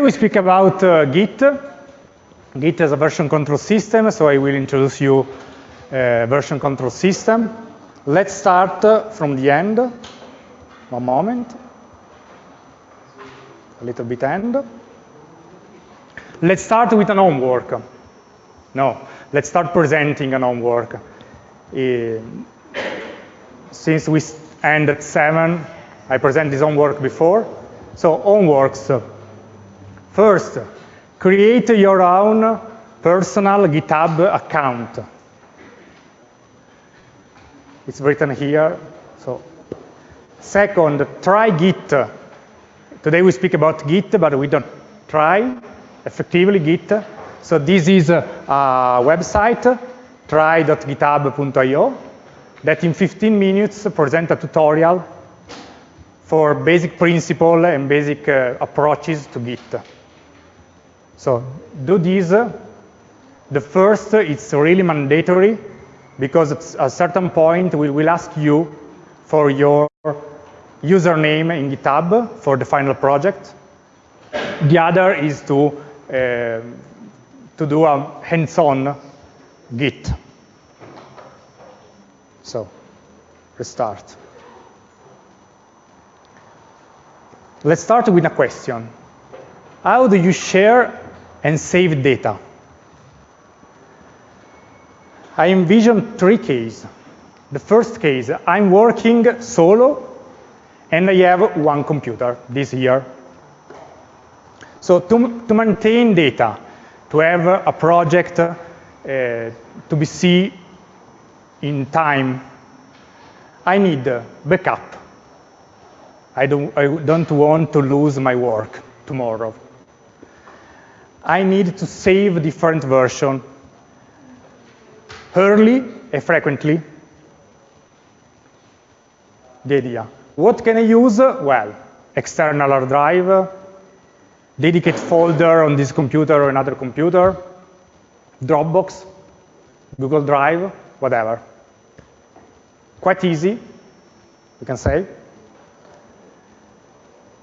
we speak about uh, Git. Git is a version control system, so I will introduce you a version control system. Let's start uh, from the end. One moment. A little bit end. Let's start with an homework. No, let's start presenting an homework. Uh, since we end at 7, I present this homework before. So homeworks. First, create your own personal GitHub account. It's written here. So, second, try Git. Today we speak about Git, but we don't try effectively Git. So this is a, website, try.github.io, that in 15 minutes present a tutorial for basic principle and basic uh, approaches to Git. So do this. The first, it's really mandatory because at a certain point we will ask you for your username in GitHub for the final project. The other is to, uh, to do a hands-on Git. So, restart. Let's start with a question. How do you share and save data? I envision three cases. The first case, I'm working solo and I have one computer, this year. So to, to maintain data, to have a project uh, to be seen in time, I need backup. I don't, I don't want to lose my work tomorrow. I need to save different version early and frequently. The idea. What can I use? Well, external hard drive, dedicated folder on this computer or another computer, Dropbox, Google Drive, whatever. Quite easy, we can say.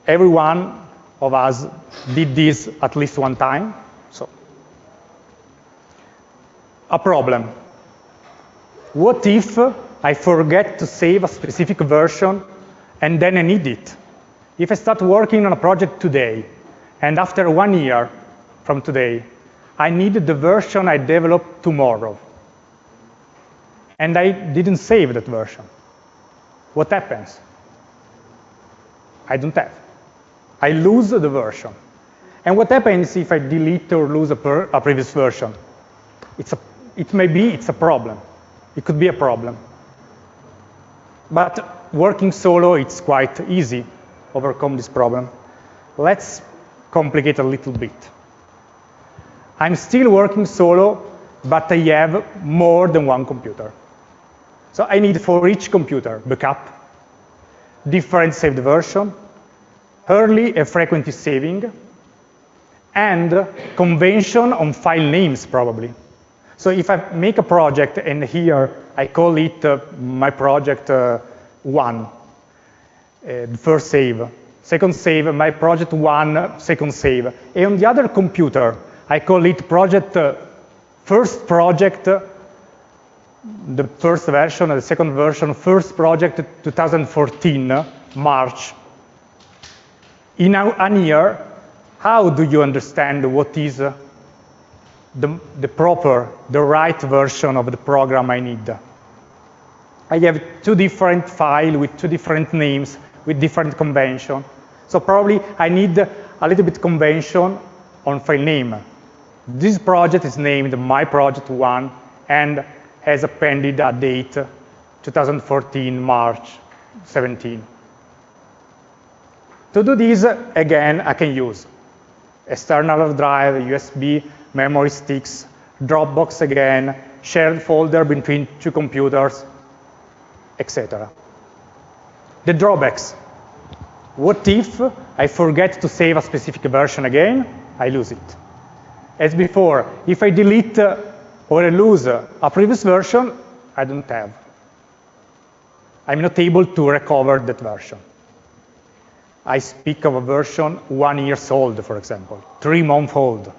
Every one of us did this at least one time. So, a problem. What if I forget to save a specific version and then I need it? If I start working on a project today, and after one year from today, I need the version I developed tomorrow, and I didn't save that version, what happens? I don't have. I lose the version. And what happens if I delete or lose a, per, a previous version? It's a, it may be it's a problem. It could be a problem. But working solo, it's quite easy overcome this problem. Let's complicate a little bit. I'm still working solo, but I have more than one computer. So I need for each computer backup, different saved version, early and frequency saving, and convention on file names probably. So if I make a project and here I call it uh, my project uh, one, uh, first save, second save, my project one, second save. And on the other computer, I call it project, uh, first project, uh, the first version, the second version, first project 2014, March. In a, a year, how do you understand what is uh, the, the proper, the right version of the program I need? I have two different files with two different names, with different convention. So probably I need a little bit convention on file name. This project is named my project one and has appended a date 2014 March 17. To do this, again, I can use external drive, USB, memory sticks, Dropbox again, shared folder between two computers, etc. The drawbacks. What if I forget to save a specific version again? I lose it. As before, if I delete or I lose a previous version, I don't have. I'm not able to recover that version. I speak of a version one years old, for example, three month old.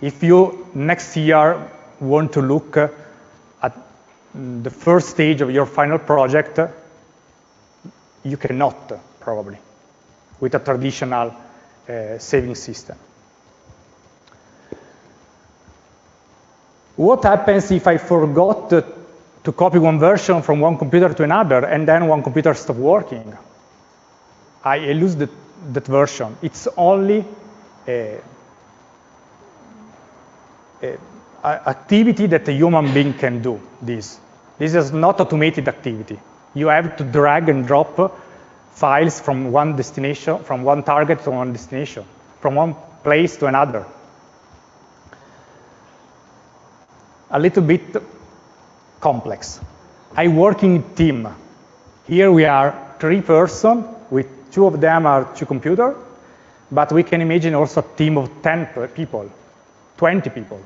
If you next year want to look at the first stage of your final project, you cannot, probably, with a traditional uh, saving system. What happens if I forgot to copy one version from one computer to another and then one computer stops working? I lose the, that version. It's only a, a activity that a human being can do, this. This is not automated activity. You have to drag and drop files from one destination, from one target to one destination, from one place to another. A little bit complex. I work in team. Here we are three person with Two of them are two computers, but we can imagine also a team of 10 people, 20 people.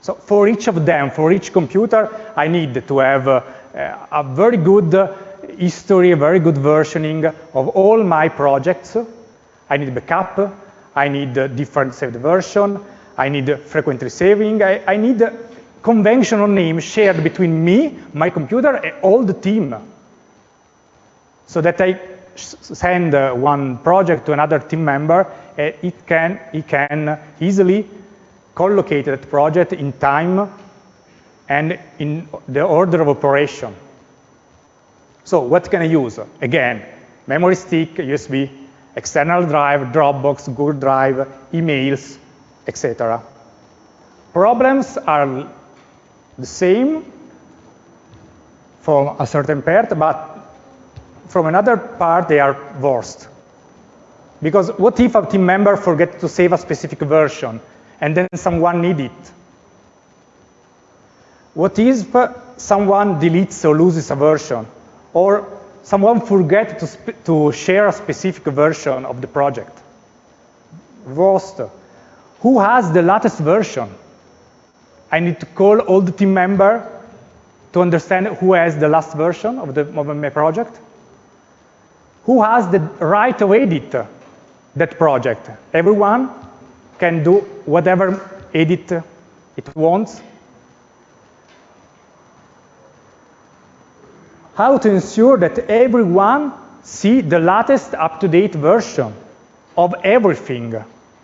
So for each of them, for each computer, I need to have a, a very good history, a very good versioning of all my projects. I need backup, I need different saved version, I need frequently saving, I, I need conventional name shared between me, my computer, and all the team. So that I send uh, one project to another team member, it can, it can easily collocate that project in time and in the order of operation. So what can I use? Again, memory stick, USB, external drive, Dropbox, Google Drive, emails, etc. Problems are the same for a certain part, but from another part, they are worst. Because what if a team member forgets to save a specific version and then someone needs it? What if someone deletes or loses a version? Or someone forgets to, to share a specific version of the project? Worst. Who has the latest version? I need to call all the team member to understand who has the last version of, the, of my project who has the right to edit that project? Everyone can do whatever edit it wants. How to ensure that everyone see the latest up-to-date version of everything,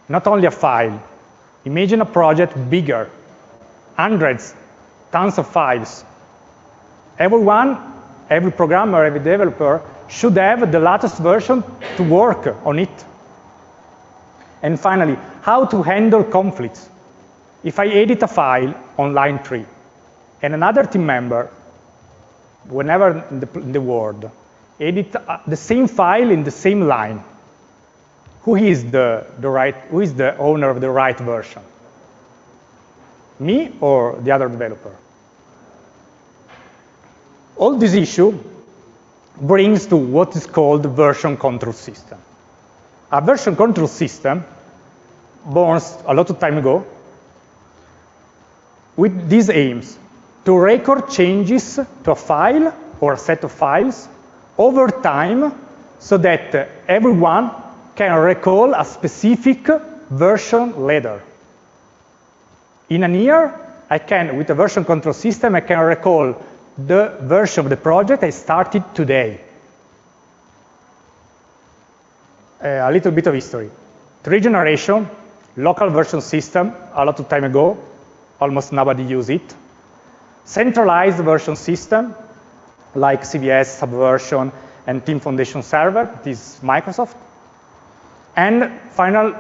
not only a file. Imagine a project bigger, hundreds, tons of files. Everyone, every programmer, every developer should have the latest version to work on it. And finally, how to handle conflicts. If I edit a file on line 3, and another team member, whenever in the, in the world, edit uh, the same file in the same line, who is the, the right, who is the owner of the right version? Me or the other developer? All this issue brings to what is called version control system. A version control system, born a lot of time ago, with these aims, to record changes to a file or a set of files over time so that everyone can recall a specific version later. In a year, I can, with a version control system, I can recall the version of the project I started today. Uh, a little bit of history. Three generation, local version system, a lot of time ago, almost nobody use it. Centralized version system, like CVS, Subversion, and Team Foundation Server, this Microsoft. And final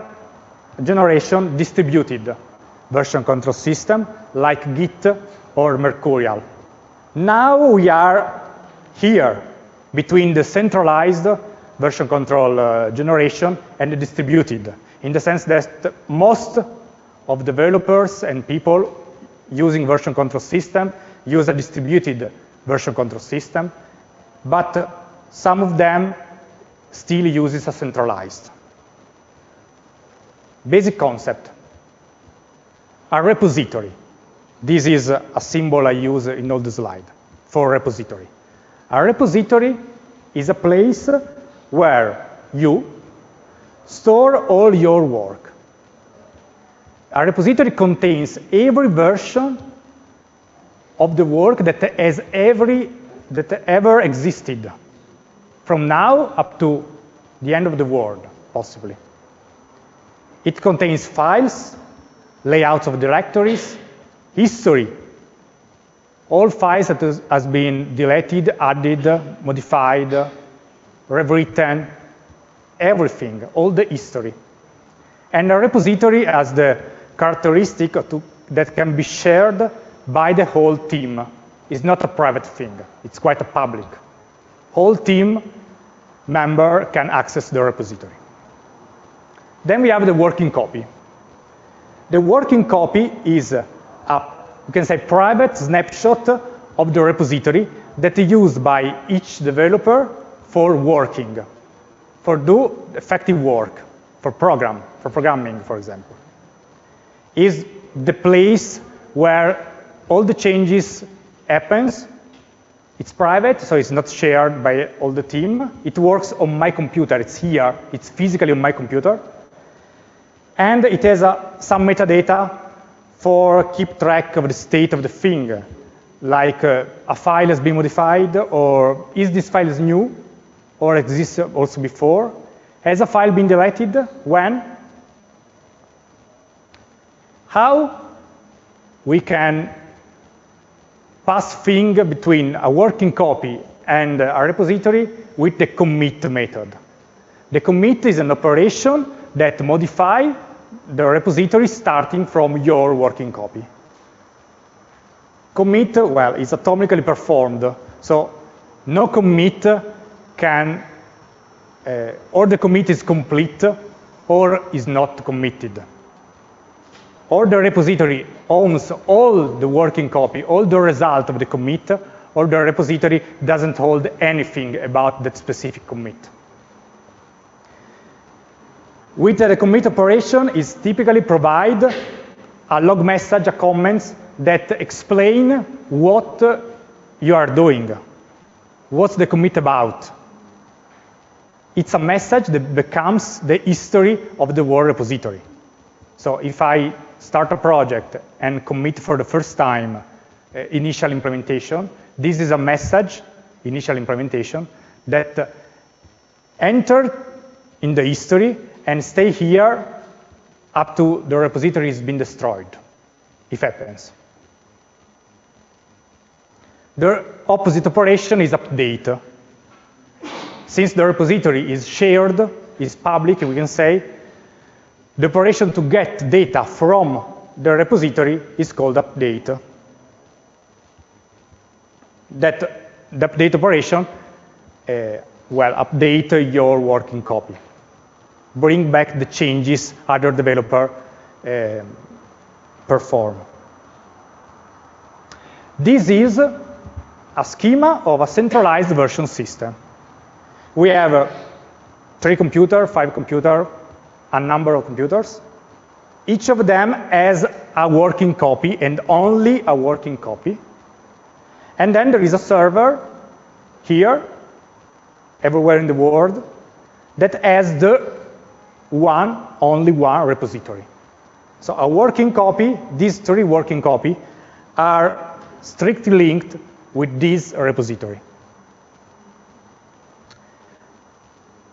generation, distributed version control system, like Git or Mercurial. Now we are here between the centralized version control uh, generation and the distributed, in the sense that most of developers and people using version control system use a distributed version control system, but some of them still uses a centralized. Basic concept, a repository. This is a symbol I use in all the slide for repository. A repository is a place where you store all your work. A repository contains every version of the work that has every that ever existed, from now up to the end of the world, possibly. It contains files, layouts of directories, history, all files that has been deleted, added, modified, rewritten, everything, all the history. And a repository has the characteristic to, that can be shared by the whole team. It's not a private thing, it's quite a public. Whole team member can access the repository. Then we have the working copy. The working copy is you can say, private snapshot of the repository that is used by each developer for working, for do effective work, for program, for programming, for example. Is the place where all the changes happens. It's private, so it's not shared by all the team. It works on my computer. It's here. It's physically on my computer. And it has uh, some metadata for keep track of the state of the thing, like uh, a file has been modified, or is this file new, or exists also before? Has a file been deleted? When? How we can pass thing between a working copy and a repository with the commit method. The commit is an operation that modify the repository starting from your working copy. Commit, well, is atomically performed, so no commit can, uh, or the commit is complete or is not committed. Or the repository owns all the working copy, all the result of the commit, or the repository doesn't hold anything about that specific commit. With the commit operation is typically provide a log message, a comments that explain what you are doing. What's the commit about? It's a message that becomes the history of the Word repository. So if I start a project and commit for the first time uh, initial implementation, this is a message, initial implementation, that uh, enter in the history and stay here up to the repository has been destroyed, if happens. The opposite operation is update. Since the repository is shared, is public, we can say, the operation to get data from the repository is called update. That the update operation, uh, well, update your working copy bring back the changes other developer uh, perform. This is a schema of a centralized version system. We have uh, three computer, five computer, a number of computers. Each of them has a working copy and only a working copy. And then there is a server here, everywhere in the world, that has the one, only one repository. So a working copy, these three working copy are strictly linked with this repository.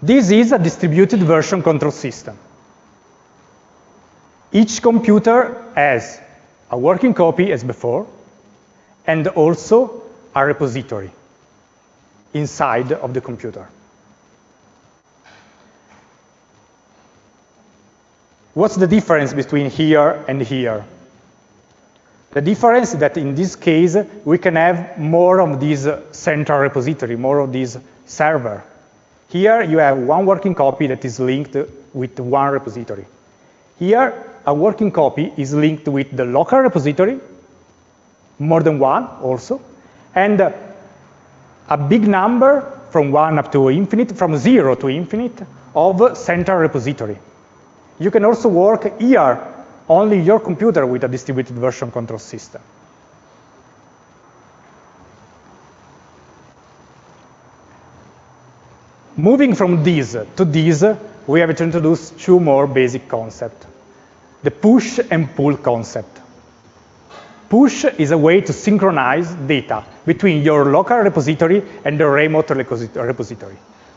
This is a distributed version control system. Each computer has a working copy as before, and also a repository inside of the computer. What's the difference between here and here? The difference is that in this case, we can have more of this central repository, more of this server. Here, you have one working copy that is linked with one repository. Here, a working copy is linked with the local repository, more than one also, and a big number from one up to infinite, from zero to infinite, of central repository. You can also work here, only your computer with a distributed version control system. Moving from this to this, we have to introduce two more basic concepts. The push and pull concept. Push is a way to synchronize data between your local repository and the remote repository,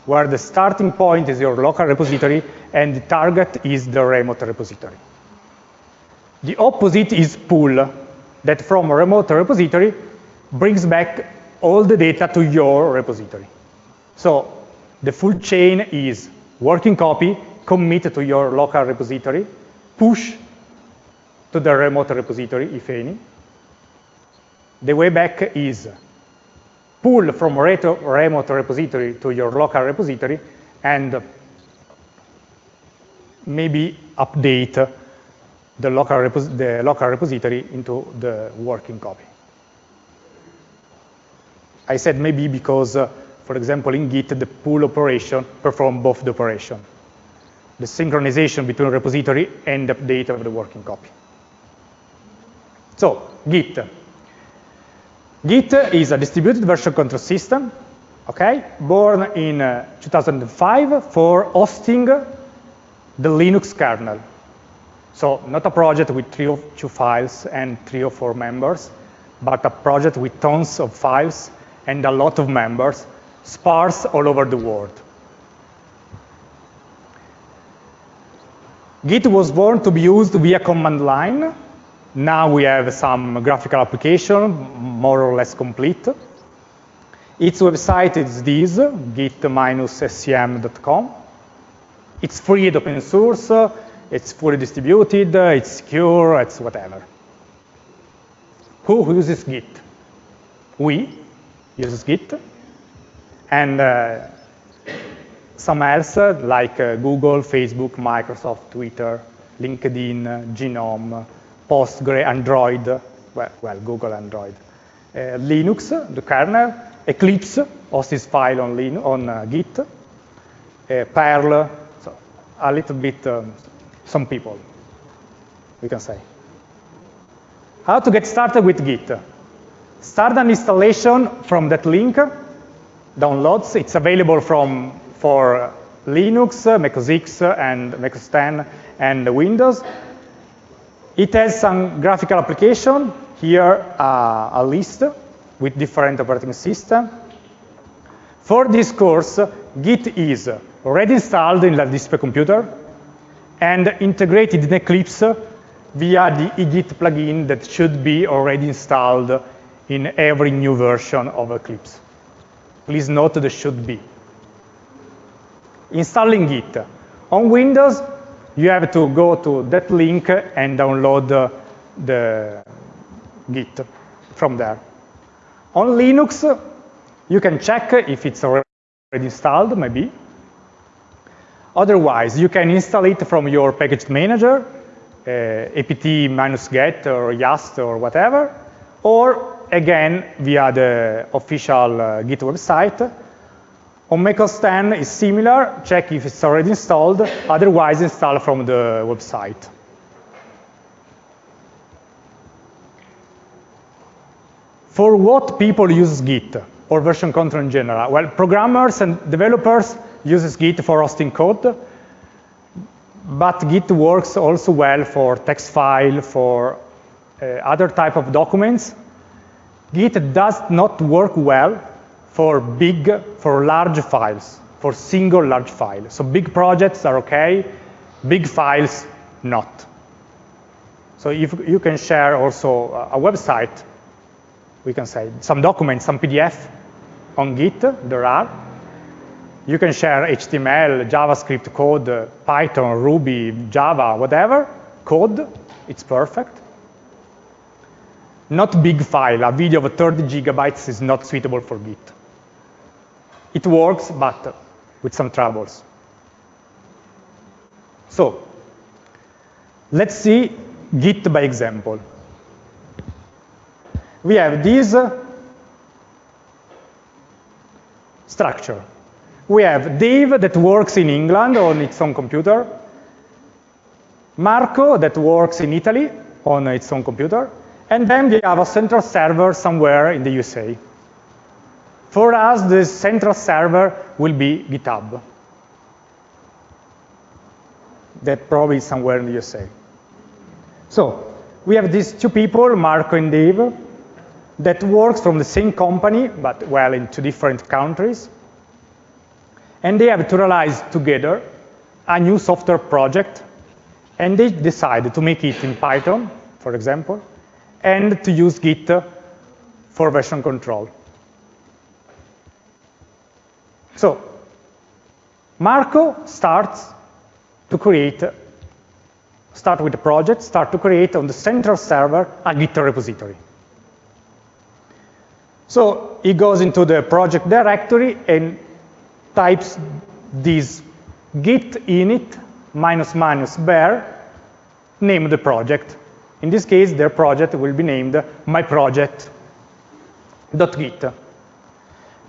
where the starting point is your local repository and the target is the remote repository. The opposite is pull, that from a remote repository brings back all the data to your repository. So the full chain is working copy, commit to your local repository, push to the remote repository, if any. The way back is pull from remote repository to your local repository and maybe update the local, the local repository into the working copy. I said maybe because, uh, for example, in Git, the pull operation perform both the operation, the synchronization between repository and update of the working copy. So, Git. Git is a distributed version control system, okay, born in uh, 2005 for hosting the Linux kernel. So not a project with three or two files and three or four members, but a project with tons of files and a lot of members sparse all over the world. Git was born to be used via command line. Now we have some graphical application, more or less complete. Its website is this, git-scm.com. It's free and open source. It's fully distributed, it's secure, it's whatever. Who uses Git? We use Git. And uh, some else, like uh, Google, Facebook, Microsoft, Twitter, LinkedIn, Gnome, Postgre, Android, well, well Google Android. Uh, Linux, the kernel, Eclipse hosts file on, Lin on uh, Git, Perl, so a little bit um, some people, we can say. How to get started with Git? Start an installation from that link, downloads. It's available from for Linux, Mac OS X, and Mac OS 10, and Windows. It has some graphical application. Here, uh, a list with different operating system. For this course, Git is already installed in the display computer and integrated in Eclipse via the eGit plugin that should be already installed in every new version of Eclipse. Please note the should be. Installing Git. On Windows, you have to go to that link and download the, the Git from there. On Linux, you can check if it's already installed, maybe, Otherwise, you can install it from your package manager, uh, apt-get or yast or whatever, or again via the official uh, Git website. On macOS 10 is similar, check if it's already installed, otherwise install from the website. For what people use Git or version control in general? Well, programmers and developers uses Git for hosting code, but Git works also well for text file, for uh, other type of documents. Git does not work well for big, for large files, for single large files. So big projects are okay, big files not. So if you can share also a website, we can say some documents, some PDF on Git, there are, you can share HTML, JavaScript code, Python, Ruby, Java, whatever, code, it's perfect. Not big file, a video of 30 gigabytes is not suitable for Git. It works, but with some troubles. So, let's see Git by example. We have this uh, structure we have Dave that works in England on its own computer, Marco that works in Italy on its own computer, and then we have a central server somewhere in the USA. For us, the central server will be GitHub. That probably is somewhere in the USA. So we have these two people, Marco and Dave, that works from the same company, but well, in two different countries. And they have to realize together a new software project, and they decide to make it in Python, for example, and to use Git for version control. So Marco starts to create, start with the project, start to create on the central server a Git repository. So he goes into the project directory and types this git init minus minus bare, name the project. In this case, their project will be named myproject.git.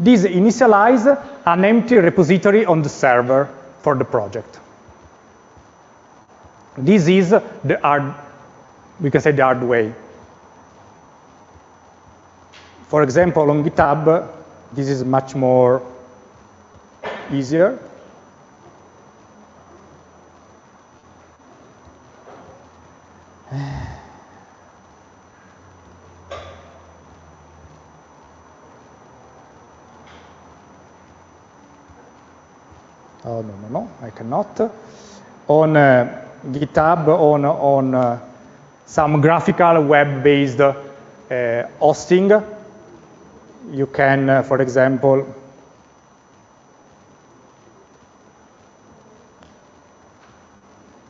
This initializes an empty repository on the server for the project. This is the hard, we can say the hard way. For example, on GitHub, this is much more easier. No, no, no, I cannot. On uh, GitHub, on, on uh, some graphical web-based uh, hosting, you can, uh, for example,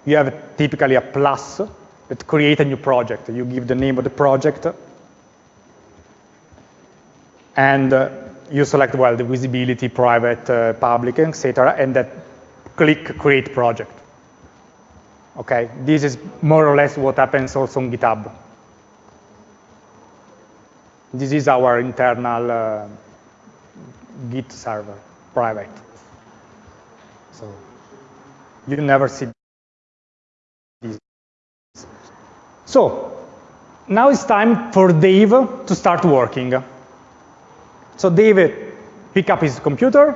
you have typically a plus that create a new project. You give the name of the project, and you select, well, the visibility, private, uh, public, etc., and that click create project. Okay, this is more or less what happens also on GitHub. This is our internal uh, Git server, private. So you never see this. So now it's time for Dave to start working. So David pick up his computer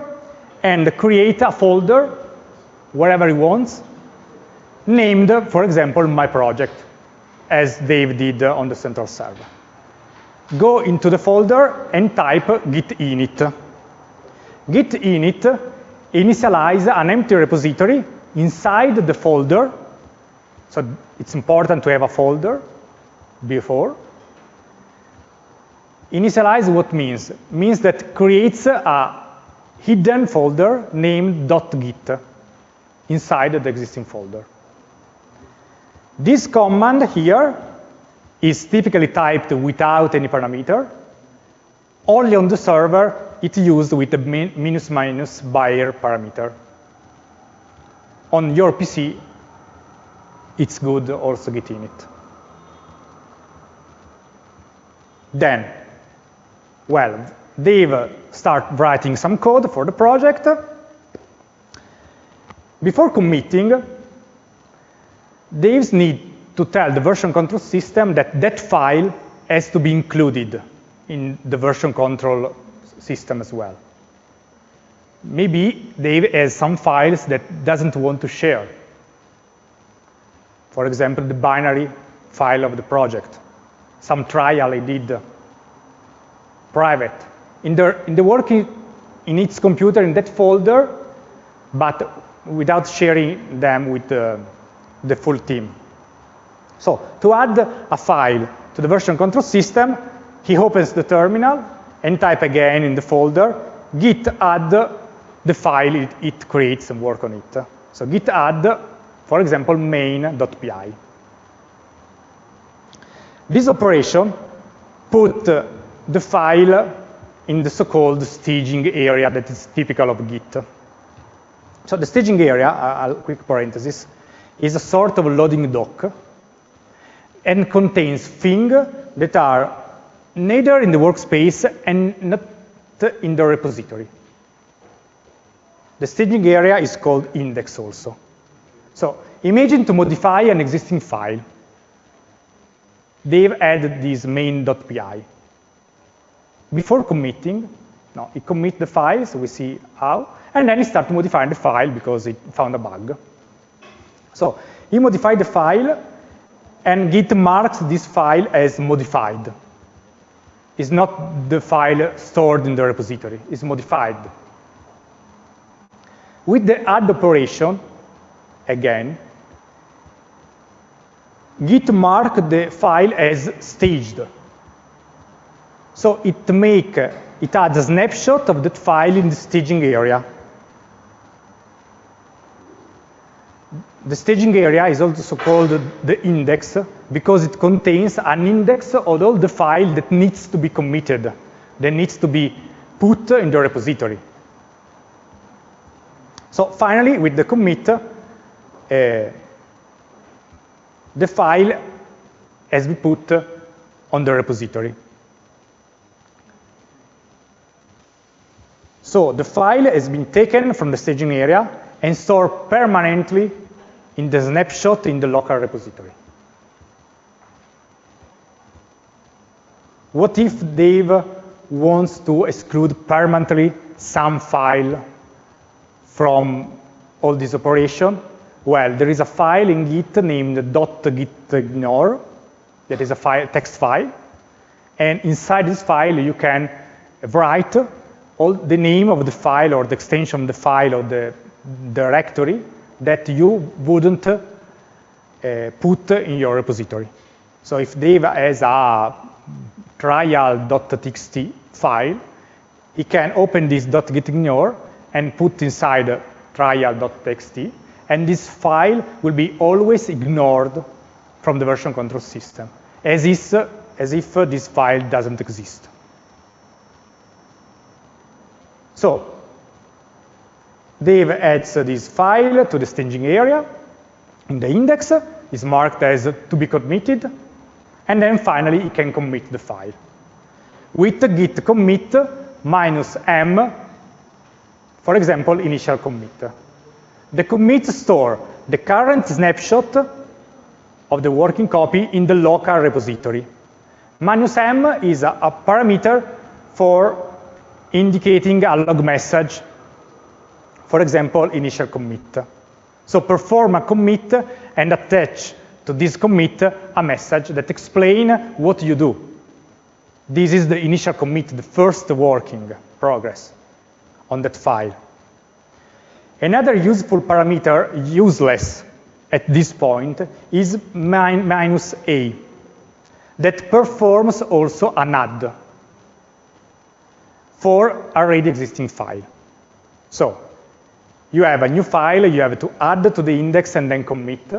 and create a folder wherever he wants, named, for example, my project, as Dave did on the central server go into the folder and type git init. Git init initialize an empty repository inside the folder. So it's important to have a folder before. Initialize what means? Means that creates a hidden folder named .git inside the existing folder. This command here is typically typed without any parameter. Only on the server, it's used with the minus minus bare parameter. On your PC, it's good also git init. Then, well, Dave start writing some code for the project. Before committing, Dave's need to tell the version control system that that file has to be included in the version control system as well. Maybe Dave has some files that doesn't want to share. For example, the binary file of the project, some trial I did private. In the, in the working in its computer in that folder, but without sharing them with the, the full team. So to add a file to the version control system, he opens the terminal and type again in the folder git add the file it, it creates and work on it. So git add, for example, main.py. This operation put the file in the so-called staging area that is typical of Git. So the staging area, a quick parenthesis, is a sort of loading dock and contains things that are neither in the workspace and not in the repository. The staging area is called index also. So imagine to modify an existing file. They've added this main.py. Before committing, No, it commits the file, so we see how, and then it starts modifying the file because it found a bug. So he modified the file, and Git marks this file as modified. It's not the file stored in the repository, it's modified. With the add operation, again, Git mark the file as staged. So it make it adds a snapshot of that file in the staging area. The staging area is also called the index because it contains an index of all the file that needs to be committed, that needs to be put in the repository. So finally, with the commit, uh, the file has been put on the repository. So the file has been taken from the staging area and stored permanently in the snapshot in the local repository. What if Dave wants to exclude permanently some file from all this operation? Well, there is a file in Git named .gitignore that is a file, text file. And inside this file, you can write all the name of the file or the extension of the file or the directory that you wouldn't uh, put in your repository. So if Dave has a trial.txt file, he can open this .gitignore and put inside trial.txt and this file will be always ignored from the version control system, as if, as if this file doesn't exist. So, Dave adds this file to the staging area in the index, is marked as to be committed, and then finally he can commit the file. With git commit minus m, for example, initial commit. The commit store the current snapshot of the working copy in the local repository. Minus m is a parameter for indicating a log message, for example, initial commit. So perform a commit and attach to this commit a message that explain what you do. This is the initial commit, the first working progress on that file. Another useful parameter, useless at this point, is min minus a, that performs also an add for already existing file. So you have a new file, you have to add to the index and then commit.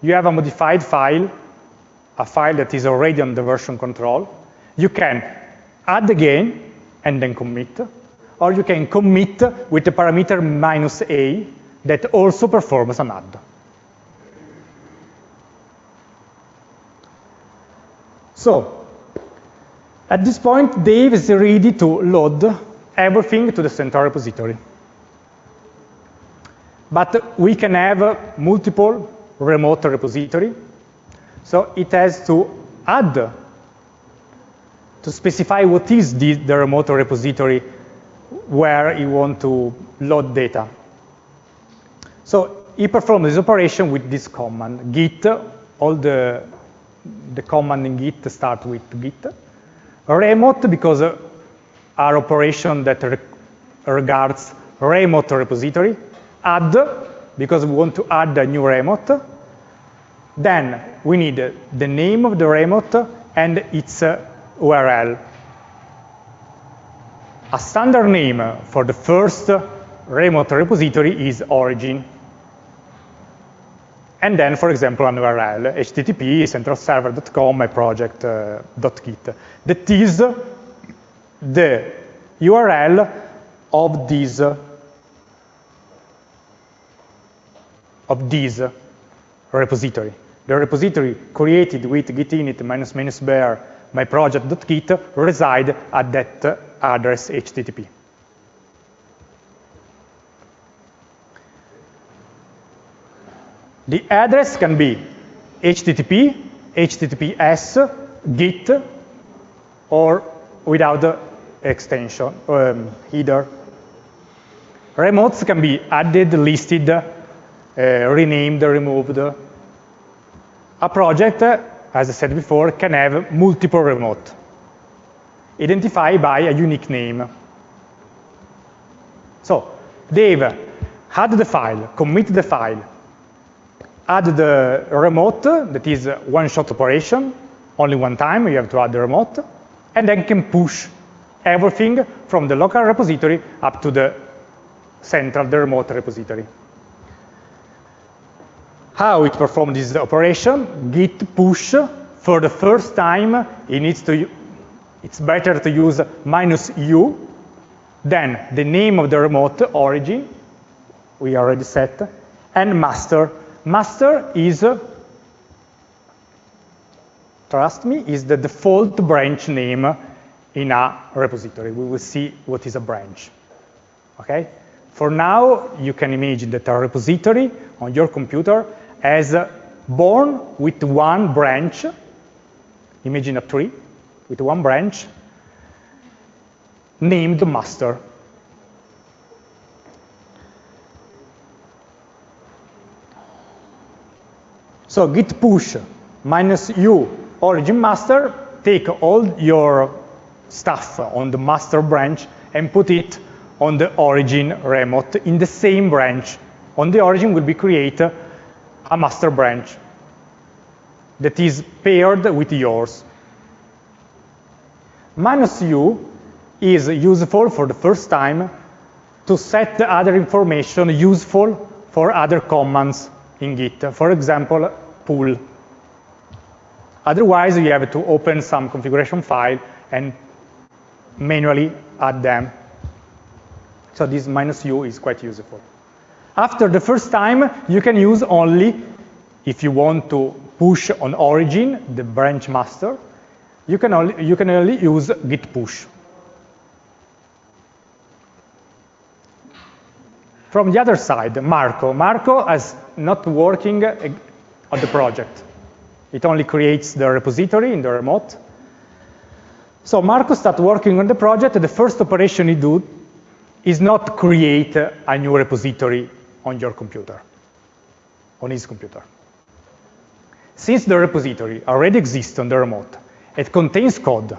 You have a modified file, a file that is already on the version control. You can add again and then commit or you can commit with the parameter minus a that also performs an add. So, at this point, Dave is ready to load everything to the central repository. But we can have multiple remote repository. So it has to add, to specify what is the, the remote repository where you want to load data. So he performs this operation with this command, git, all the, the command in git start with git. Remote, because uh, our operation that re regards remote repository. Add, because we want to add a new remote. Then we need the name of the remote and its uh, URL a standard name for the first remote repository is origin. And then, for example, an URL, http centralserver.com my project.git. Uh, that is the URL of this of this repository. The repository created with git init minus minus bare my project.git reside at that address HTTP. The address can be HTTP, HTTPS, Git, or without the extension, um, header. Remotes can be added, listed, uh, renamed, removed. A project, as I said before, can have multiple remote, identified by a unique name. So, Dave, add the file, commit the file, add the remote, that is one-shot operation, only one time you have to add the remote, and then can push everything from the local repository up to the central, the remote repository. How it performs this operation, git push, for the first time, it needs to, it's better to use minus u, then the name of the remote origin, we already set, and master. Master is, uh, trust me, is the default branch name in a repository. We will see what is a branch, okay? For now, you can imagine that a repository on your computer has uh, born with one branch, imagine a tree with one branch, named master. So git push minus u origin master, take all your stuff on the master branch and put it on the origin remote in the same branch. On the origin will be create a master branch that is paired with yours. Minus u is useful for the first time to set the other information useful for other commands in Git. For example, pull. Otherwise, you have to open some configuration file and manually add them. So this minus u is quite useful. After the first time, you can use only, if you want to push on origin, the branch master, you can only, you can only use git push. From the other side, Marco. Marco is not working on the project. It only creates the repository in the remote. So Marco starts working on the project. The first operation he do is not create a new repository on your computer, on his computer. Since the repository already exists on the remote, it contains code,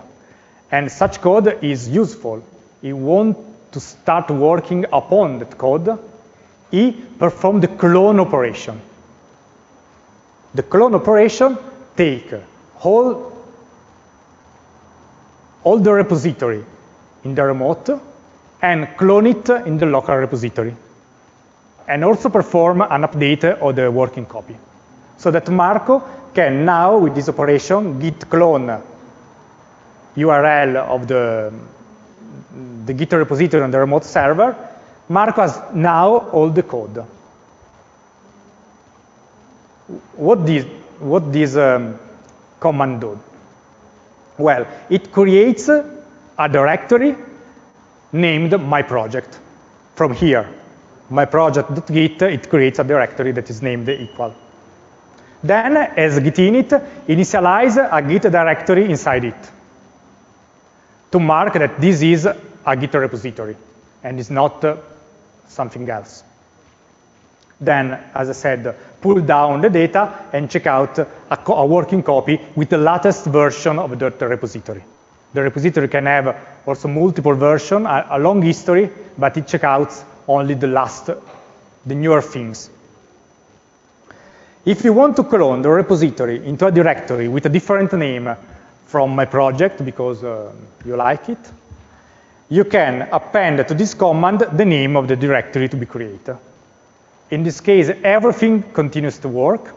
and such code is useful. You want to start working upon that code, he performed the clone operation. The clone operation take all, all the repository in the remote and clone it in the local repository. And also perform an update of the working copy. So that Marco can now, with this operation, git clone URL of the, the Git repository on the remote server. Marco has now all the code. What this, what this um, command do? Well, it creates a directory named my project. From here, my project.git, it creates a directory that is named equal. Then, as git init, initialize a git directory inside it to mark that this is a Git repository and is not uh, something else. Then, as I said, pull down the data and check out a, a working copy with the latest version of the repository. The repository can have also multiple versions, a, a long history, but it checks out only the last, the newer things. If you want to clone the repository into a directory with a different name from my project because uh, you like it, you can append to this command the name of the directory to be created. In this case, everything continues to work.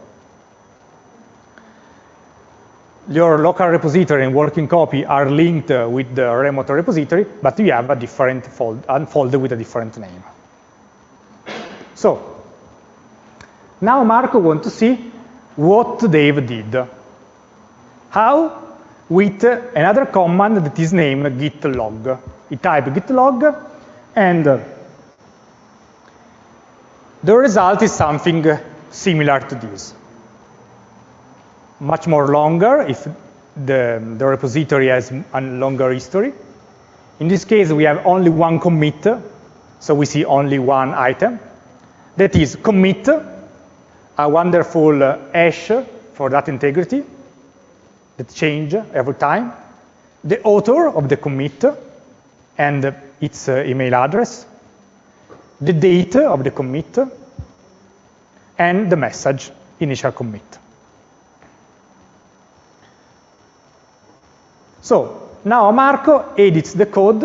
Your local repository and working copy are linked uh, with the remote repository, but you have a different fold, folder with a different name. So, now Marco wants to see what Dave did. How? With another command that is named git log. He type git log, and the result is something similar to this. Much more longer if the, the repository has a longer history. In this case, we have only one commit, so we see only one item. That is commit, a wonderful hash for that integrity that change every time. The author of the commit and its uh, email address, the date of the commit, and the message, initial commit. So now Marco edits the code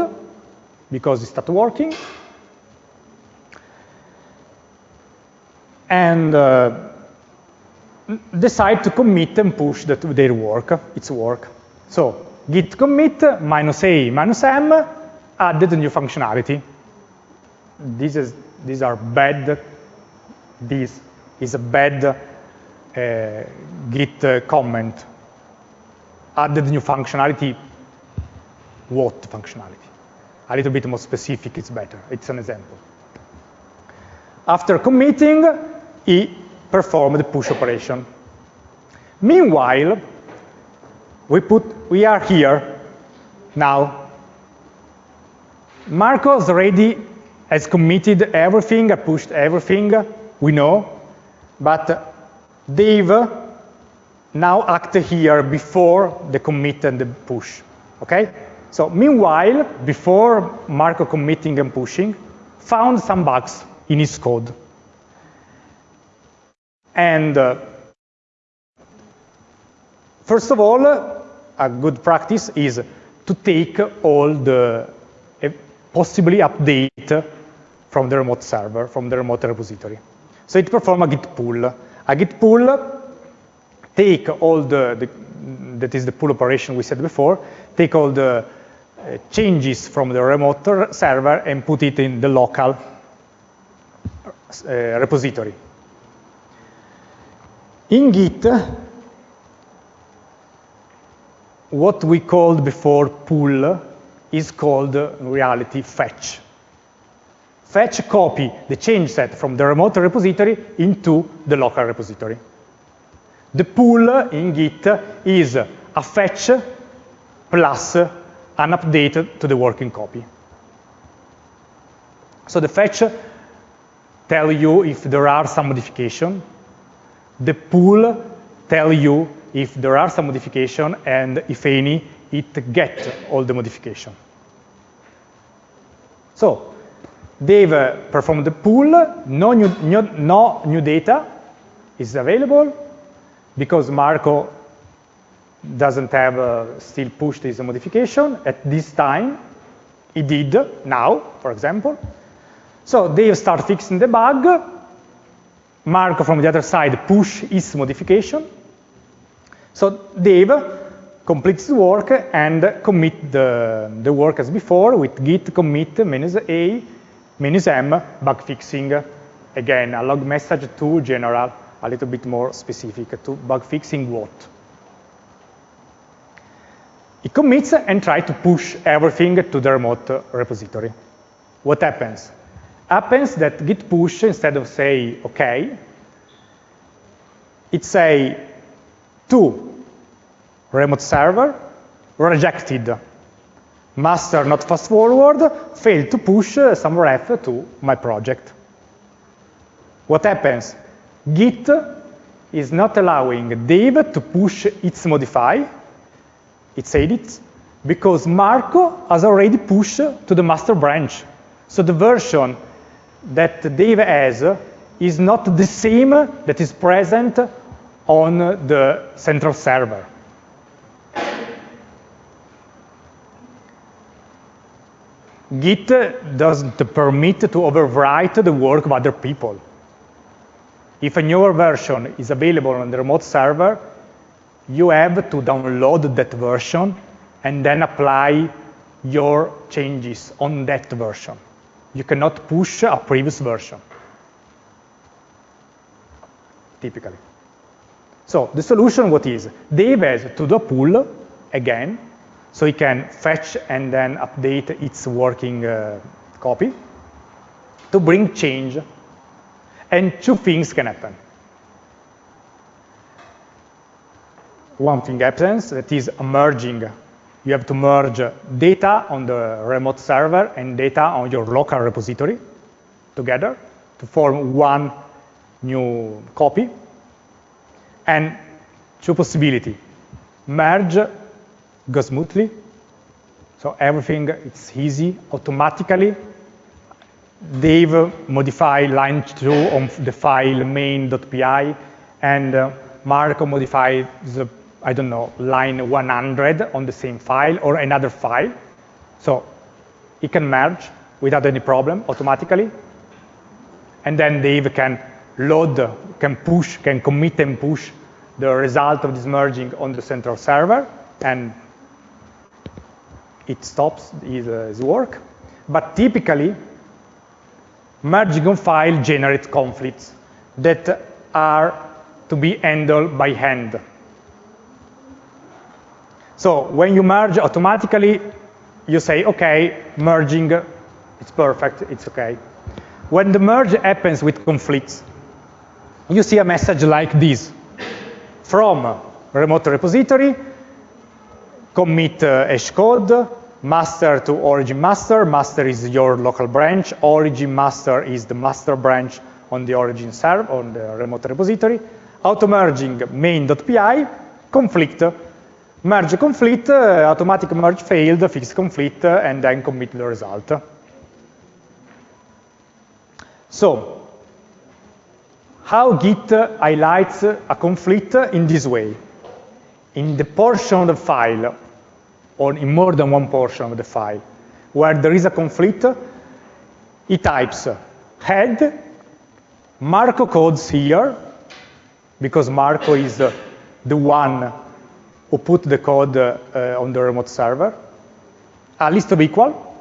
because it started working. And uh, decide to commit and push the, their work, its work. So git commit minus a minus m added new functionality. This is, these are bad, this is a bad uh, git uh, comment. Added new functionality, what functionality? A little bit more specific, is better. It's an example. After committing, he performed the push operation. Meanwhile, we, put, we are here now. Marcos already has committed everything, pushed everything, we know, but Dave now act here before the commit and the push, okay? So meanwhile, before Marco committing and pushing, found some bugs in his code. And uh, first of all, a good practice is to take all the possibly update from the remote server, from the remote repository. So it performs a git pull. A git pull take all the, the, that is the pull operation we said before, take all the uh, changes from the remote server and put it in the local uh, repository. In Git, what we called before pull is called in reality fetch. Fetch copy the change set from the remote repository into the local repository. The pull in Git is a fetch plus an update to the working copy. So the fetch tell you if there are some modification. The pull tell you if there are some modification and if any, it get all the modification. So Dave uh, performed the pull, no new, new, no new data is available because Marco doesn't have uh, still pushed his modification at this time. He did now, for example. So Dave start fixing the bug. Marco from the other side push his modification. So Dave completes the work and commit the, the work as before with git commit minus a minus m bug fixing. Again, a log message to general, a little bit more specific to bug fixing what. It commits and tries to push everything to the remote repository. What happens? happens that git push, instead of say OK, it say to remote server, rejected, master not fast forward, failed to push some ref to my project. What happens? Git is not allowing Dave to push its modify, its edits, because Marco has already pushed to the master branch. So the version that Dave has is not the same that is present on the central server. Git doesn't permit to overwrite the work of other people. If a newer version is available on the remote server, you have to download that version and then apply your changes on that version. You cannot push a previous version, typically. So the solution, what is? Dave has to do pull, again, so he can fetch and then update its working uh, copy to bring change. And two things can happen. One thing happens, that is a merging you have to merge data on the remote server and data on your local repository together to form one new copy. And two possibility, merge goes smoothly, so everything it's easy automatically. Dave modify line two on the file main.py and uh, Marco modifies the I don't know, line 100 on the same file or another file. So it can merge without any problem automatically. And then Dave can load, can push, can commit and push the result of this merging on the central server, and it stops his, uh, work. But typically, merging on file generates conflicts that are to be handled by hand. So when you merge automatically, you say, OK, merging, it's perfect, it's OK. When the merge happens with conflicts, you see a message like this. From remote repository, commit uh, hash code, master to origin master. Master is your local branch. Origin master is the master branch on the origin server, on the remote repository. Auto merging main.py, conflict merge conflict, uh, automatic merge failed, fix conflict, uh, and then commit the result. So, how Git highlights a conflict in this way? In the portion of the file, or in more than one portion of the file, where there is a conflict, it types head, Marco codes here, because Marco is the one who put the code uh, on the remote server, a list of equal,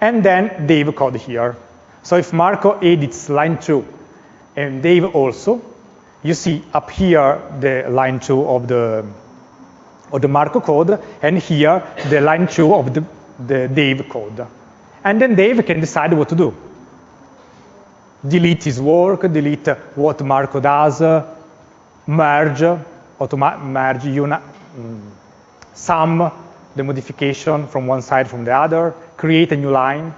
and then Dave code here. So if Marco edits line 2 and Dave also, you see up here the line 2 of the, of the Marco code, and here the line 2 of the, the Dave code. And then Dave can decide what to do. Delete his work, delete what Marco does, merge, merge mm, sum the modification from one side from the other, create a new line,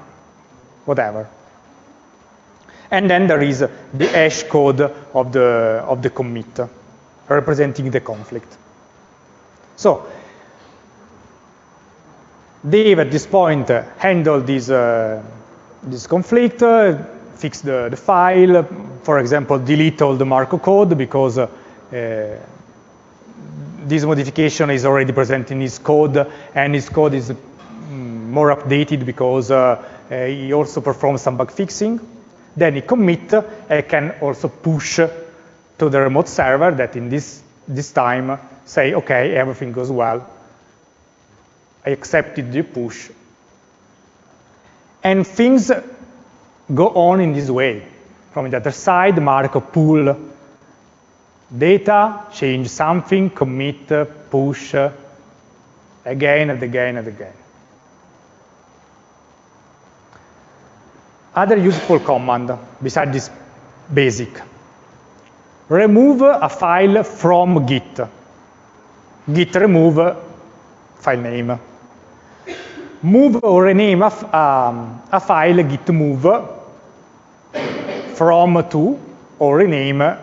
whatever. And then there is the hash code of the, of the commit, representing the conflict. So, Dave at this point handled this, uh, this conflict, uh, fix the, the file, for example, delete all the Marco code because uh, this modification is already present in his code, and his code is mm, more updated because uh, he also performs some bug fixing. Then he commit and can also push to the remote server that in this, this time say, OK, everything goes well. I accepted the push. And things go on in this way. From the other side, Marco pull data, change something, commit, push, again and again and again. Other useful command besides this basic. Remove a file from Git. Git remove file name. Move or rename a, um, a file git move from to or rename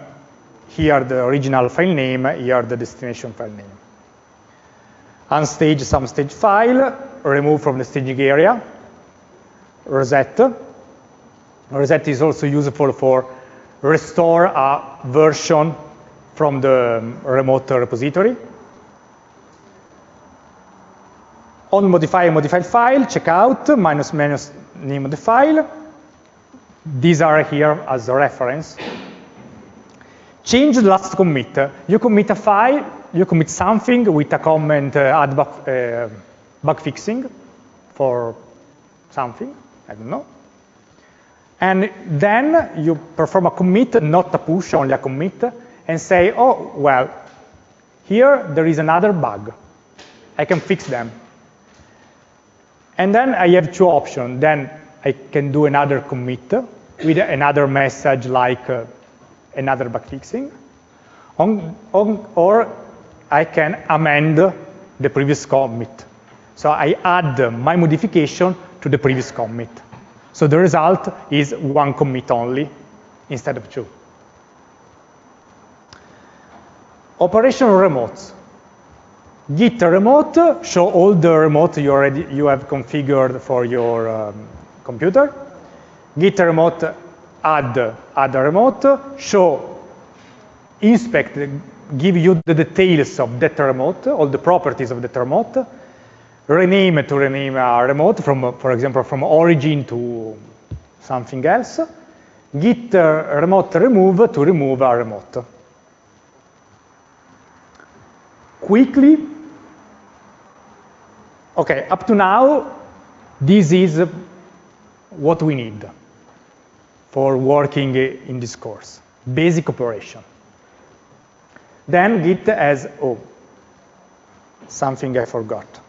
here the original file name, here the destination file name. Unstage some stage file, remove from the staging area, reset. Reset is also useful for restore a version from the remote repository. On modify modified file, check out, minus minus name of the file. These are here as a reference. Change the last commit. You commit a file, you commit something with a comment uh, add bug, uh, bug fixing for something, I don't know. And then you perform a commit, not a push, only a commit, and say, oh, well, here there is another bug. I can fix them. And then I have two options. Then I can do another commit with another message like uh, another bug fixing, on, on, or I can amend the previous commit So I add my modification to the previous commit. So the result is one commit only instead of two. Operation remotes. Git remote show all the remote you already you have configured for your um, computer. Git remote add add remote show inspect give you the details of that remote, all the properties of that remote, rename to rename a remote from, for example, from origin to something else, git remote remove to remove a remote. Quickly, okay, up to now, this is what we need for working in this course, basic operation. Then git has, oh, something I forgot.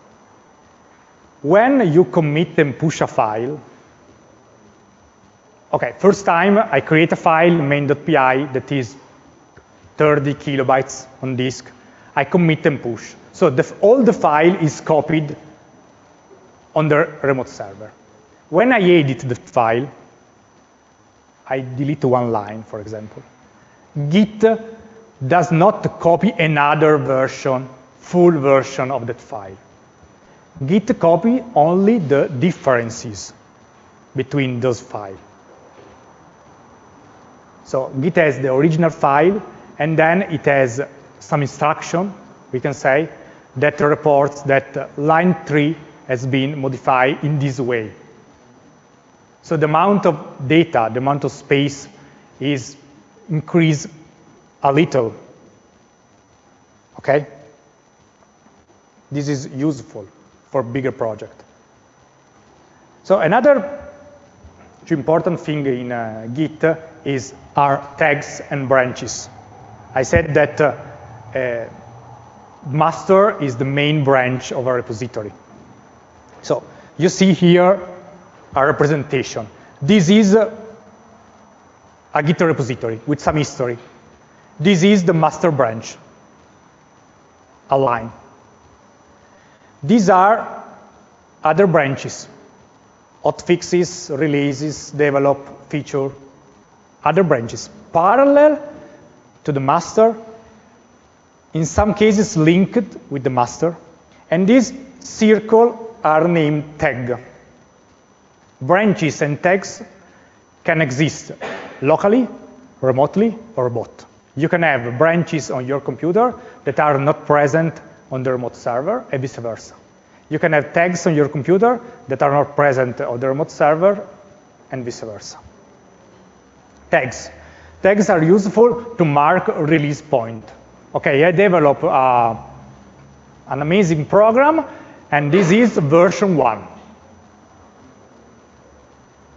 When you commit and push a file, okay, first time I create a file, main.py, that is 30 kilobytes on disk. I commit and push. So the, all the file is copied on the remote server. When I edit the file, I delete one line, for example. Git does not copy another version, full version of that file. Git copy only the differences between those files. So Git has the original file, and then it has some instruction, we can say, that reports that line 3 has been modified in this way. So the amount of data, the amount of space is increased a little. Okay? This is useful for bigger project. So another important thing in uh, Git is our tags and branches. I said that uh, uh, master is the main branch of a repository. So you see here a representation. This is a Git repository with some history. This is the master branch, a line. These are other branches, hotfixes, releases, develop, feature, other branches, parallel to the master, in some cases linked with the master, and these circle are named tag. Branches and tags can exist locally, remotely, or both. You can have branches on your computer that are not present on the remote server and vice versa. You can have tags on your computer that are not present on the remote server and vice versa. Tags. Tags are useful to mark release point. Okay, I develop uh, an amazing program, and this is version one.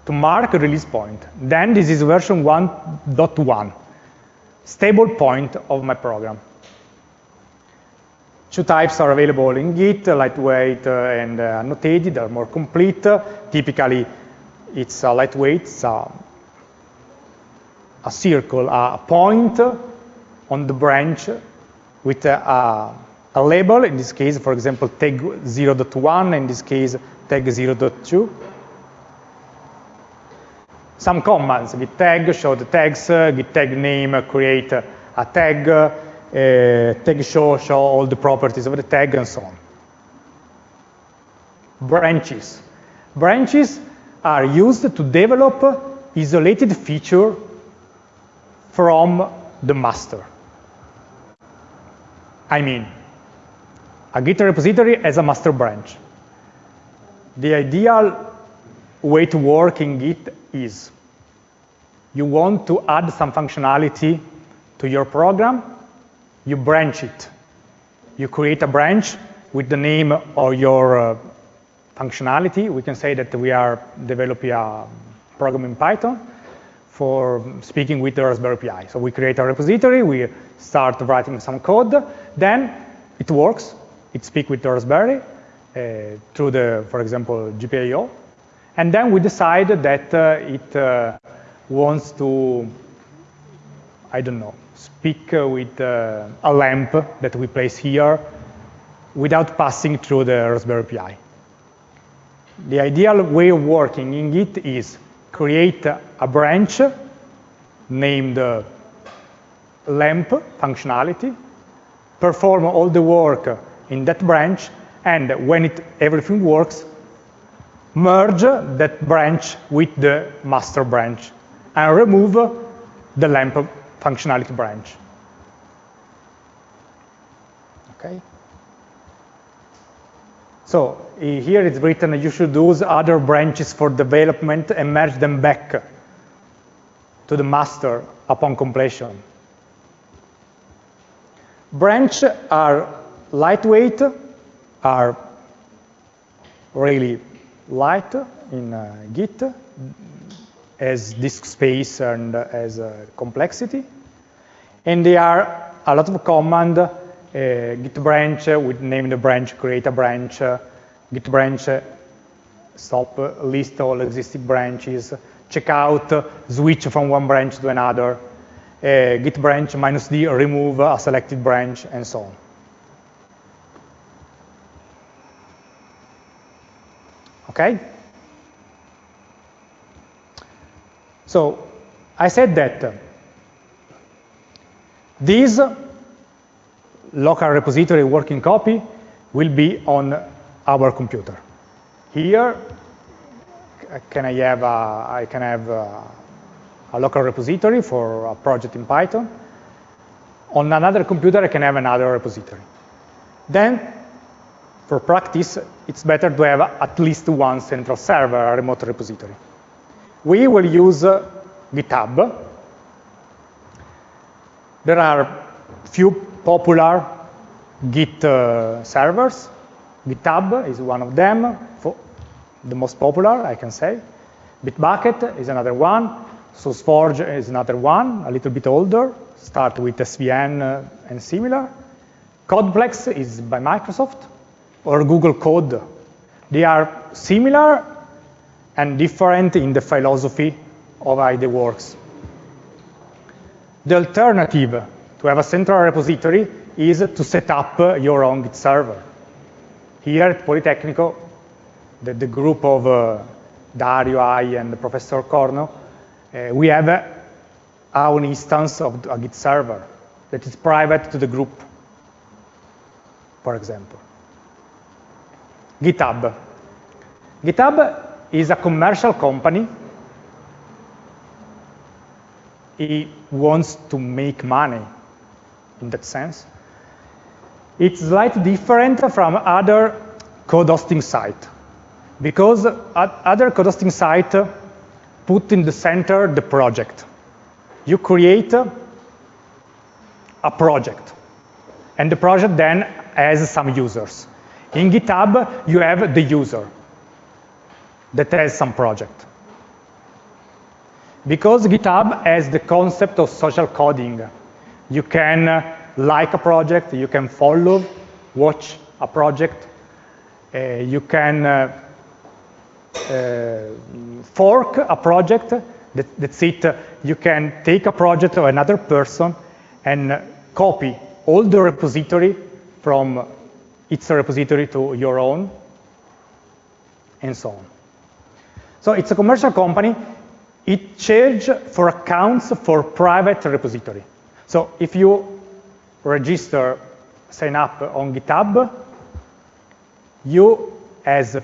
To mark release point. Then this is version 1.1 stable point of my program. Two types are available in Git, lightweight and uh, annotated, they're more complete. Typically, it's a lightweight, it's a, a circle, a point on the branch with a, a, a label, in this case, for example, tag 0.1, in this case, tag 0.2 some commands, git tag, show the tags, git tag name, create a tag, uh, Uh, tag show, show all the properties of the tag, and so on. Branches. Branches are used to develop isolated feature from the master. I mean, a Git repository has a master branch. The ideal way to work in Git is you want to add some functionality to your program, you branch it. You create a branch with the name of your uh, functionality. We can say that we are developing a program in Python for speaking with the Raspberry Pi. So we create a repository, we start writing some code, then it works. It speaks with the Raspberry uh, through the, for example, GPIO, and then we decide that uh, it uh, wants to, I don't know, speak uh, with uh, a lamp that we place here without passing through the Raspberry Pi. The ideal way of working in Git is create a branch named uh, lamp functionality, perform all the work in that branch, and when it, everything works, merge that branch with the master branch and remove the lamp functionality branch. Okay. So here it's written you should use other branches for development and merge them back to the master upon completion. Branch are lightweight, are really light in uh, Git as disk space and uh, as uh, complexity. And they are a lot of command, uh, git branch, we name the branch, create a branch, git branch, stop, list all existing branches, check out, switch from one branch to another, uh, git branch minus d, remove a selected branch, and so on. Okay? So I said that uh, this local repository working copy will be on our computer. Here, can I have a, I can have a, a local repository for a project in Python. On another computer, I can have another repository. Then for practice, it's better to have at least one central server, a remote repository. We will use uh, GitHub. There are few popular Git uh, servers. GitHub is one of them, the most popular, I can say. Bitbucket is another one. SourceForge is another one, a little bit older, start with SVN uh, and similar. Codeplex is by Microsoft or Google Code. They are similar and different in the philosophy of how it works. The alternative to have a central repository is to set up your own Git server. Here at Politecnico, the, the group of uh, Dario, I, and Professor Corno, uh, we have our own instance of a Git server that is private to the group, for example. GitHub. GitHub is a commercial company. It wants to make money in that sense. It's slightly different from other code hosting site because other code hosting site put in the center the project. You create a project and the project then has some users. In GitHub, you have the user that has some project. Because GitHub has the concept of social coding, you can uh, like a project, you can follow, watch a project, uh, you can uh, uh fork a project, that, that's it. You can take a project of another person and copy all the repository from its repository to your own, and so on. So it's a commercial company. It charges for accounts for private repository. So if you register, sign up on GitHub, you has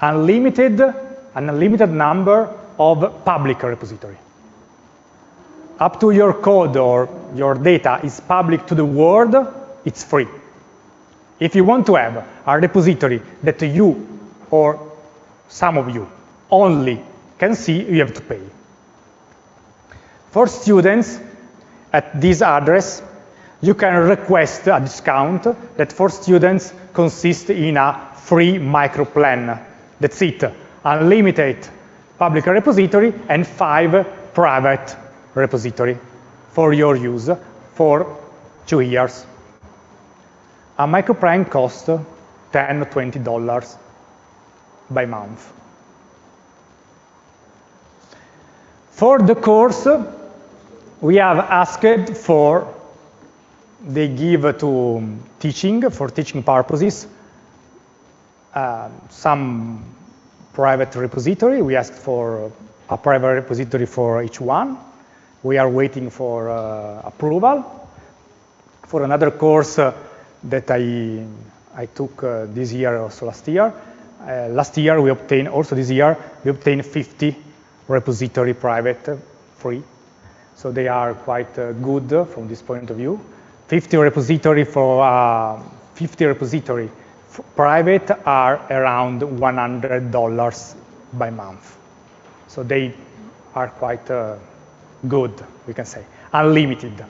unlimited, an unlimited number of public repository. Up to your code or your data is public to the world, it's free. If you want to have a repository that you or some of you only can see, you have to pay. For students, at this address, you can request a discount that for students consists in a free micro plan. That's it, unlimited public repository and five private repository for your use for two years. A microplan costs 10 or 20 dollars by month. For the course, we have asked for they give to teaching, for teaching purposes, uh, some private repository. We asked for a private repository for each one. We are waiting for uh, approval. For another course uh, that I, I took uh, this year, also last year, uh, last year we obtained, also this year, we obtained 50 repository private uh, free. So they are quite uh, good from this point of view. 50 repository for 50 repository private are around $100 by month. So they are quite uh, good, we can say, unlimited.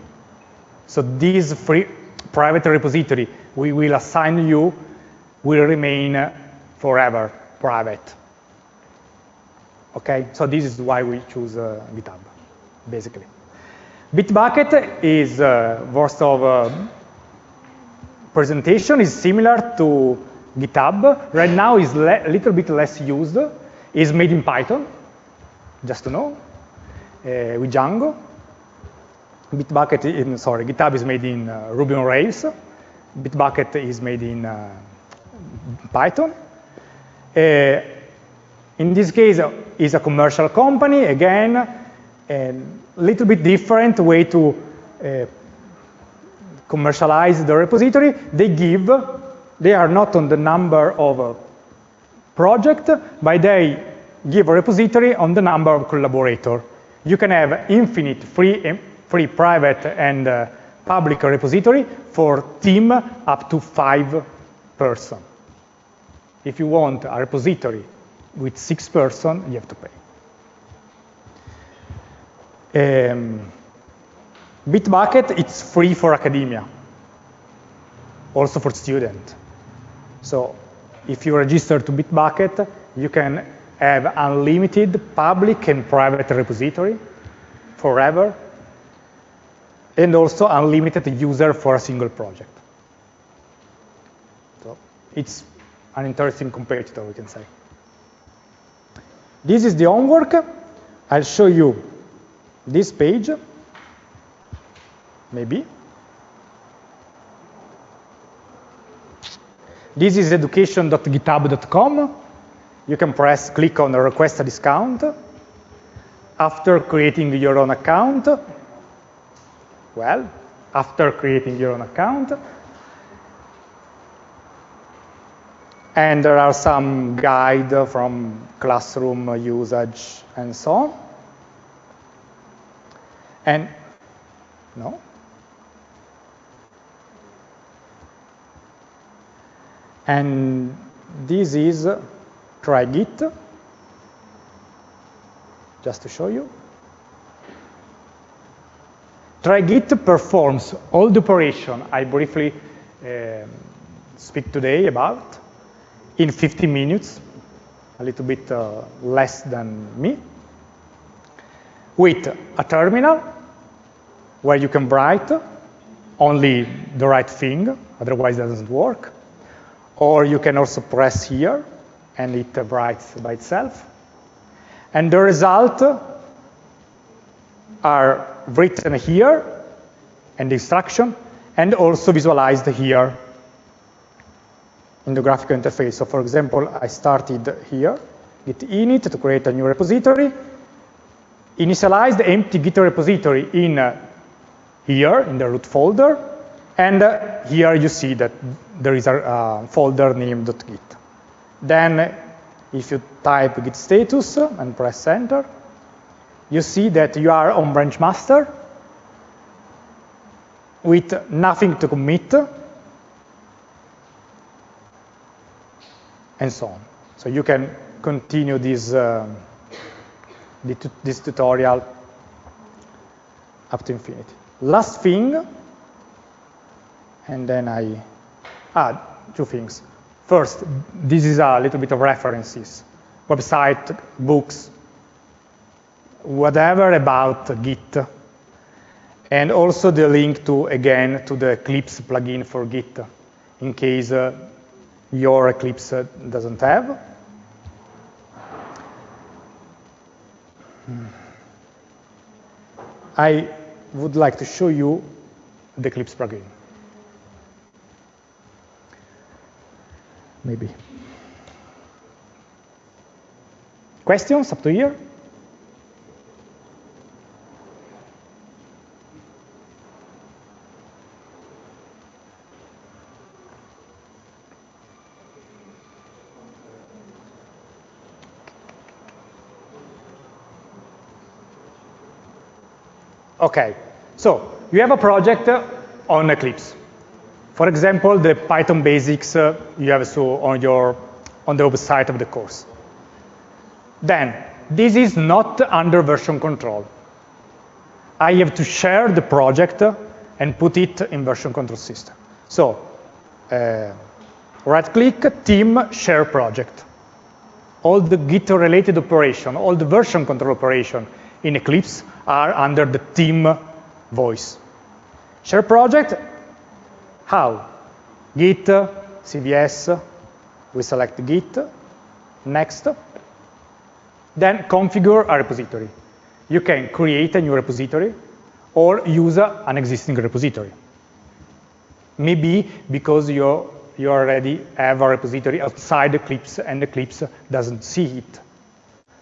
So this free private repository we will assign you will remain forever private. Okay, so this is why we choose uh, GitHub, basically. Bitbucket is uh, of uh, presentation is similar to GitHub. Right now is a little bit less used. Is made in Python, just to know, uh, with Django. Bitbucket, in, sorry, GitHub is made in uh, Ruby on Rails. Bitbucket is made in uh, Python. Uh, in this case, is a commercial company, again, a little bit different way to uh, commercialize the repository, they give, they are not on the number of a project, but they give a repository on the number of collaborator. You can have infinite free, free private and uh, public repository for team up to five person. If you want a repository with six person, you have to pay. Um, Bitbucket, it's free for academia, also for student. So if you register to Bitbucket, you can have unlimited public and private repository forever, and also unlimited user for a single project. So it's an interesting competitor, we can say. This is the homework. I'll show you this page maybe. This is education.github.com. You can press click on request a discount. After creating your own account, well, after creating your own account, and there are some guide from classroom usage and so on. And no, And this is try git, just to show you. Try git performs all the operation I briefly uh, speak today about in 15 minutes, a little bit uh, less than me, with a terminal where you can write only the right thing, otherwise it doesn't work, or you can also press here, and it writes by itself. And the result are written here, and the instruction, and also visualized here in the graphical interface. So for example, I started here, git init to create a new repository, initialize the empty git repository in uh, here, in the root folder, and uh, here you see that there is a uh, folder named .git. Then if you type git status and press enter, you see that you are on branch master with nothing to commit and so on. So you can continue this, uh, this tutorial up to infinity. Last thing and then I, add two things. First, this is a little bit of references, website, books, whatever about Git. And also the link to, again, to the Eclipse plugin for Git, in case uh, your Eclipse doesn't have. Hmm. I would like to show you the Eclipse plugin. Maybe. Questions up to here? Okay, so you have a project on Eclipse. For example, the Python basics uh, you have so on your on the website of the course. Then, this is not under version control. I have to share the project and put it in version control system. So, uh, right-click, team, share project. All the Git-related operation, all the version control operation in Eclipse are under the team voice. Share project, how? Git, CVS, we select Git, next, then configure a repository. You can create a new repository or use an existing repository. Maybe because you, you already have a repository outside Eclipse and Eclipse doesn't see it.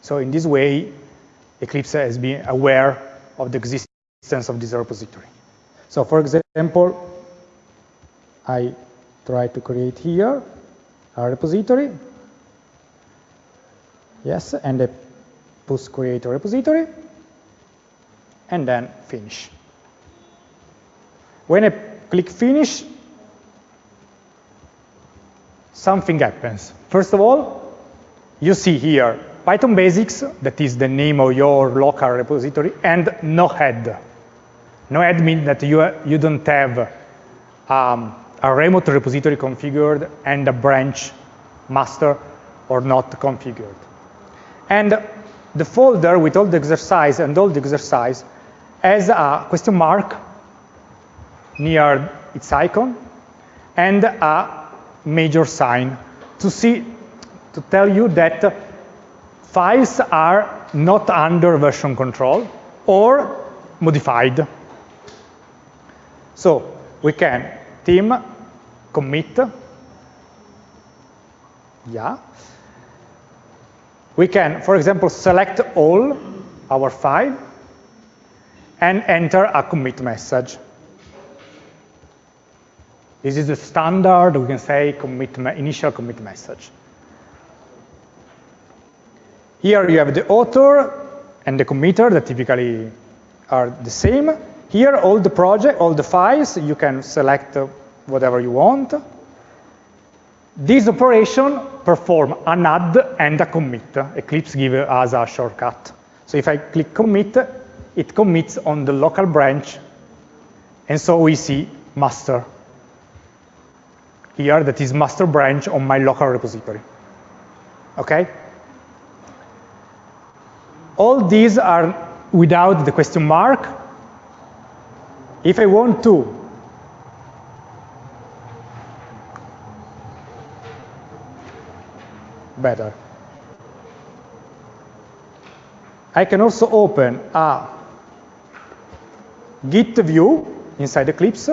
So in this way, Eclipse has been aware of the existence of this repository. So for example, I try to create here a repository. Yes, and I push create a repository, and then finish. When I click finish, something happens. First of all, you see here Python basics, that is the name of your local repository, and no head. No head means that you, you don't have um, a remote repository configured and a branch master or not configured. And the folder with all the exercise and all the exercise has a question mark near its icon and a major sign to see to tell you that files are not under version control or modified. So we can team commit, yeah. We can, for example, select all our file and enter a commit message. This is the standard, we can say, commit initial commit message. Here you have the author and the committer that typically are the same. Here, all the project, all the files, you can select whatever you want. This operation perform an add and a commit. Eclipse gives us a shortcut. So if I click commit, it commits on the local branch, and so we see master. Here, that is master branch on my local repository. Okay? All these are without the question mark. If I want to better. I can also open a Git view inside Eclipse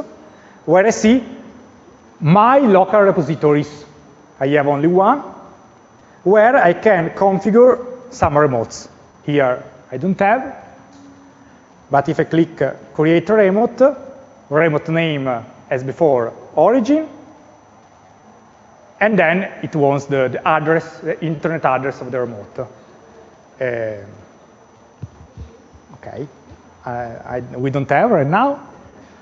where I see my local repositories. I have only one, where I can configure some remotes. Here I don't have, but if I click uh, create remote, remote name uh, as before, origin, and then it wants the, the address, the internet address of the remote. Uh, okay, I, I, we don't have right now,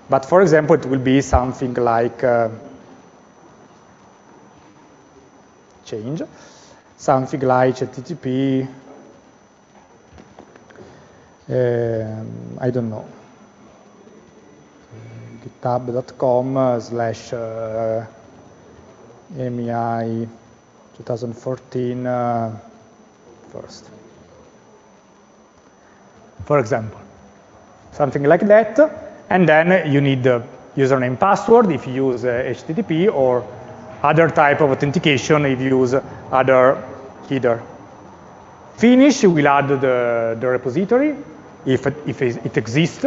but for example, it will be something like uh, change, something like HTTP um, I don't know, github.com slash uh, MEI 2014 uh, first. For example, something like that, and then you need the username password if you use uh, HTTP or other type of authentication if you use other header. Finish, will add the, the repository, if it, if it exists.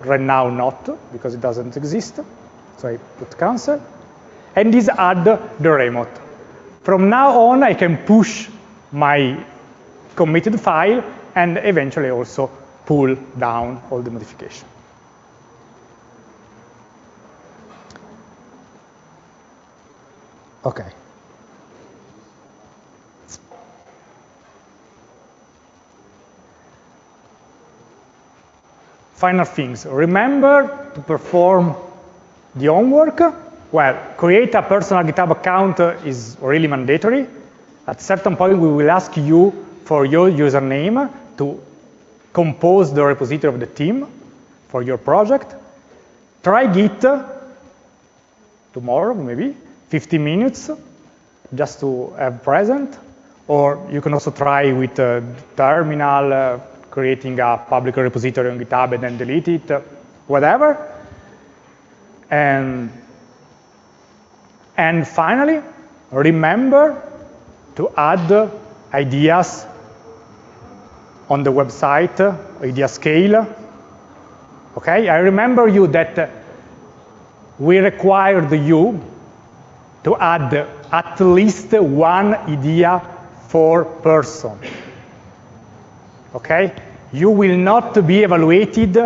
Right now, not, because it doesn't exist. So I put cancel. And this add the remote. From now on, I can push my committed file and eventually also pull down all the modification. Okay. Final things. Remember to perform the homework. Well, create a personal GitHub account is really mandatory. At certain point, we will ask you for your username to compose the repository of the team for your project. Try Git tomorrow, maybe, 15 minutes, just to have present. Or you can also try with uh, terminal, uh, creating a public repository on GitHub and then delete it, whatever. And, and finally, remember to add ideas on the website, IdeaScale. Okay, I remember you that we required you to add at least one idea for person. Okay? You will not be evaluated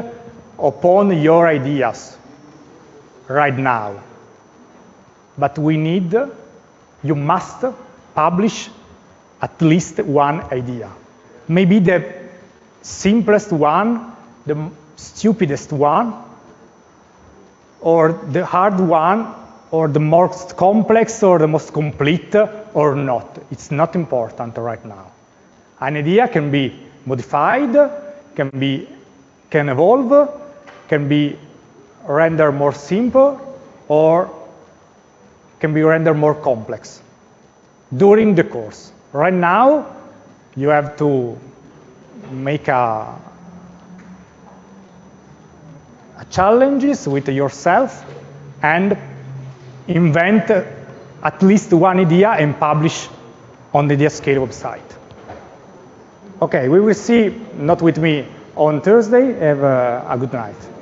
upon your ideas right now. But we need, you must publish at least one idea. Maybe the simplest one, the stupidest one, or the hard one, or the most complex, or the most complete, or not. It's not important right now. An idea can be modified, can be can evolve, can be rendered more simple, or can be rendered more complex during the course. Right now, you have to make a, a challenges with yourself and invent at least one idea and publish on the IdeaScale website. Okay, we will see, not with me, on Thursday. Have a, a good night.